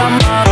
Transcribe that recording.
drama.